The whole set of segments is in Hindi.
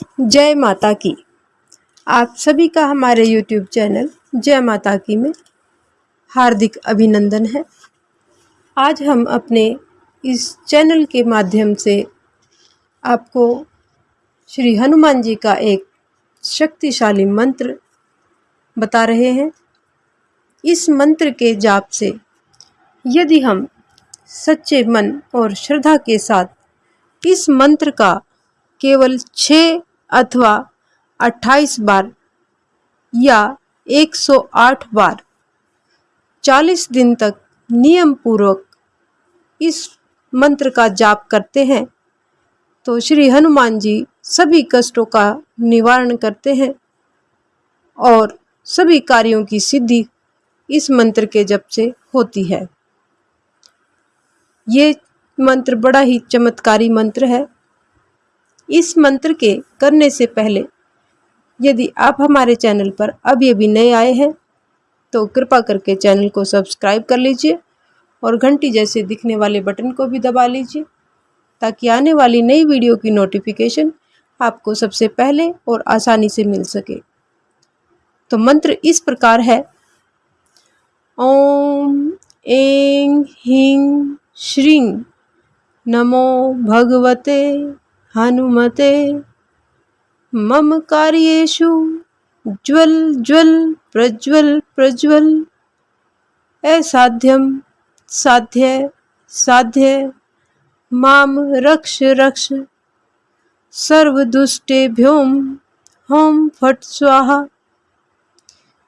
जय माता की। आप सभी का हमारे YouTube चैनल जय माता की में हार्दिक अभिनंदन है। आज हम अपने इस चैनल के माध्यम से आपको श्री हनुमान जी का एक शक्तिशाली मंत्र बता रहे हैं। इस मंत्र के जाप से यदि हम सच्चे मन और श्रद्धा के साथ इस मंत्र का केवल छः अथवा 28 बार या 108 बार। 40 दिन तक नियम पूर्वक इस मंत्र का जाप करते हैं। तो श्री हनुमान जी सभी कष्टों का निवारण करते हैं और सभी कार्यों की सिद्धि इस मंत्र के जप से होती है। ये मंत्र बड़ा ही चमत्कारी मंत्र है। इस मंत्र के करने से पहले, यदि आप हमारे चैनल पर अभी अभी नए आए हैं तो कृपा करके चैनल को सब्सक्राइब कर लीजिए और घंटी जैसे दिखने वाले बटन को भी दबा लीजिए, ताकि आने वाली नई वीडियो की नोटिफिकेशन आपको सबसे पहले और आसानी से मिल सके। तो मंत्र इस प्रकार है। ओम एँ ह्रीं श्रीं नमो भगवते हनुमते। मम कार्येषु ज्वल ज्वल, प्रज्वल प्रज्वल। असाध्यम साध्य साध्य। माम रक्ष रक्ष। सर्वदुष्टेभ्योम होम फट स्वाहा।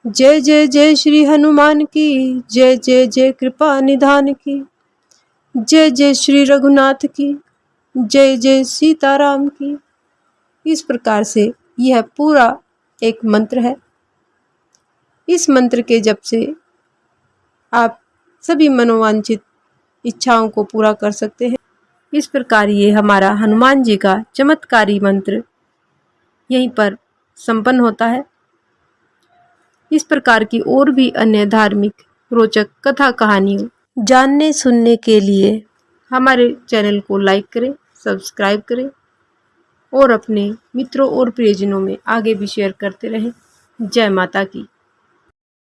जय जय जय श्री हनुमान की, जय जय जय कृपा निधान की। जय जय श्री रघुनाथ की। जय जय सीताराम की। इस प्रकार से यह पूरा एक मंत्र है। इस मंत्र के जप से आप सभी मनोवांछित इच्छाओं को पूरा कर सकते हैं। इस प्रकार ये हमारा हनुमान जी का चमत्कारी मंत्र यहीं पर संपन्न होता है। इस प्रकार की और भी अन्य धार्मिक, रोचक कथा कहानियों जानने सुनने के लिए हमारे चैनल को लाइक करें। सब्सक्राइब करें और अपने मित्रों और प्रियजनों में आगे भी शेयर करते रहें। जय माता की।